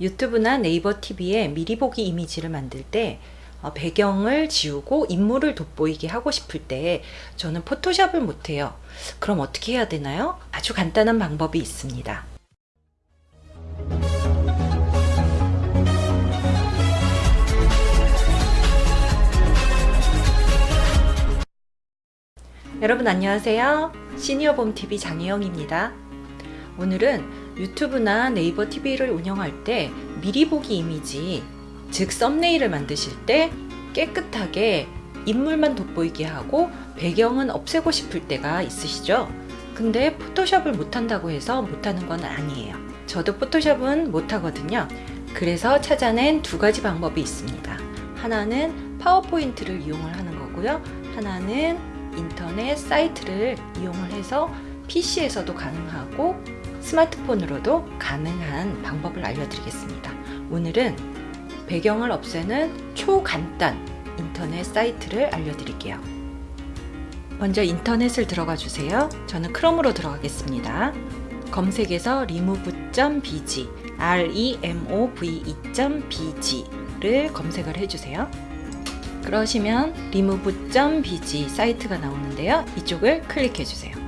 유튜브나 네이버 TV에 미리 보기 이미지를 만들 때 어, 배경을 지우고 인물을 돋보이게 하고 싶을 때 저는 포토샵을 못해요. 그럼 어떻게 해야 되나요? 아주 간단한 방법이 있습니다. 여러분 안녕하세요. 시니어봄TV 장혜영입니다. 오늘은 유튜브나 네이버 TV를 운영할 때 미리 보기 이미지, 즉 썸네일을 만드실 때 깨끗하게 인물만 돋보이게 하고 배경은 없애고 싶을 때가 있으시죠? 근데 포토샵을 못한다고 해서 못하는 건 아니에요. 저도 포토샵은 못하거든요. 그래서 찾아낸 두 가지 방법이 있습니다. 하나는 파워포인트를 이용을 하는 거고요. 하나는 인터넷 사이트를 이용을 해서 PC에서도 가능하고 스마트폰으로도 가능한 방법을 알려드리겠습니다. 오늘은 배경을 없애는 초간단 인터넷 사이트를 알려드릴게요. 먼저 인터넷을 들어가 주세요. 저는 크롬으로 들어가겠습니다. 검색에서 remove.bg remove.bg를 검색을 해주세요. 그러시면 remove.bg 사이트가 나오는데요. 이쪽을 클릭해 주세요.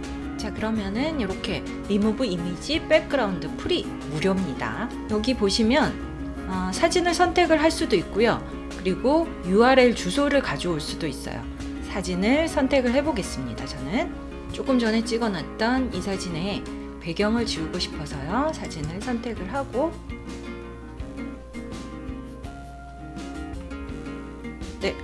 자 그러면은 이렇게 remove image background free 무료입니다. 여기 보시면 어, 사진을 선택을 할 수도 있고요. 그리고 URL 주소를 가져올 수도 있어요. 사진을 선택을 해 보겠습니다. 저는 조금 전에 찍어놨던 이 사진에 배경을 지우고 싶어서요. 사진을 선택을 하고 네,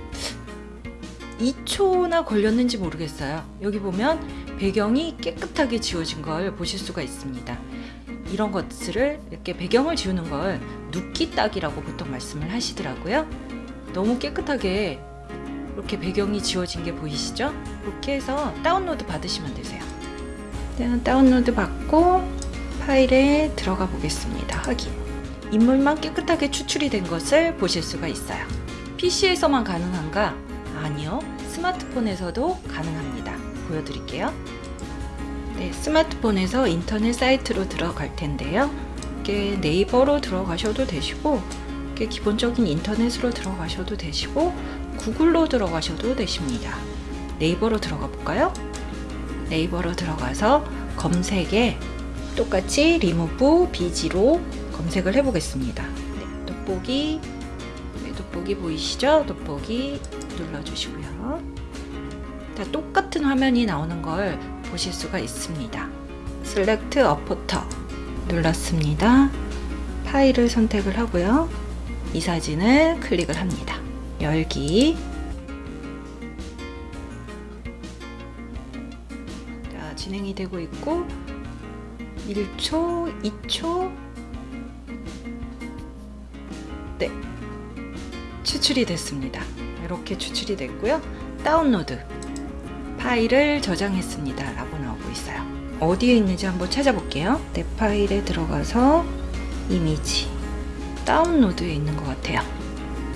2초나 걸렸는지 모르겠어요. 여기 보면 배경이 깨끗하게 지워진 걸 보실 수가 있습니다. 이런 것들을 이렇게 배경을 지우는 걸 눕기 딱이라고 보통 말씀을 하시더라고요. 너무 깨끗하게 이렇게 배경이 지워진 게 보이시죠? 이렇게 해서 다운로드 받으시면 되세요. 네, 다운로드 받고 파일에 들어가 보겠습니다. 확인. 인물만 깨끗하게 추출이 된 것을 보실 수가 있어요. PC에서만 가능한가? 아니요. 스마트폰에서도 가능합니다. 보여드릴게요. 네, 스마트폰에서 인터넷 사이트로 들어갈 텐데요. 이게 네이버로 들어가셔도 되시고 이게 기본적인 인터넷으로 들어가셔도 되시고 구글로 들어가셔도 되십니다. 네이버로 들어가 볼까요? 네이버로 들어가서 검색에 똑같이 리무브 비지로 검색을 해 보겠습니다. 네, 돋보기 네, 돋보기 보이시죠? 돋보기 눌러주시고요. 다 똑같은 화면이 나오는 걸 보실 수가 있습니다. Select a Photo 눌렀습니다. 파일을 선택을 하고요. 이 사진을 클릭을 합니다. 열기 자, 진행이 되고 있고 1초, 2초 네 추출이 됐습니다. 이렇게 추출이 됐고요. 다운로드 파일을 저장했습니다. 라고 나오고 있어요. 어디에 있는지 한번 찾아볼게요. 내 파일에 들어가서 이미지 다운로드에 있는 것 같아요.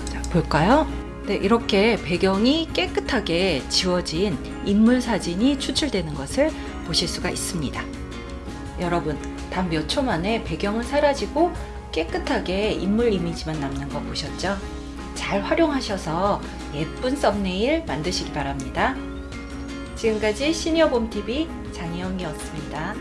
자 볼까요? 네 이렇게 배경이 깨끗하게 지워진 인물 사진이 추출되는 것을 보실 수가 있습니다. 여러분 단 몇 초 만에 배경은 사라지고 깨끗하게 인물 이미지만 남는 거 보셨죠? 잘 활용하셔서 예쁜 썸네일 만드시기 바랍니다. 지금까지 시니어봄TV 장희영이었습니다.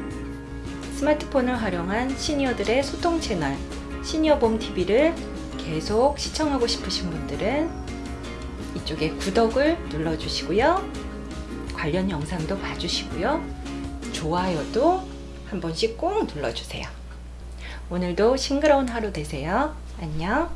스마트폰을 활용한 시니어들의 소통 채널 시니어봄TV를 계속 시청하고 싶으신 분들은 이쪽에 구독을 눌러주시고요. 관련 영상도 봐주시고요. 좋아요도 한 번씩 꼭 눌러주세요. 오늘도 싱그러운 하루 되세요. 안녕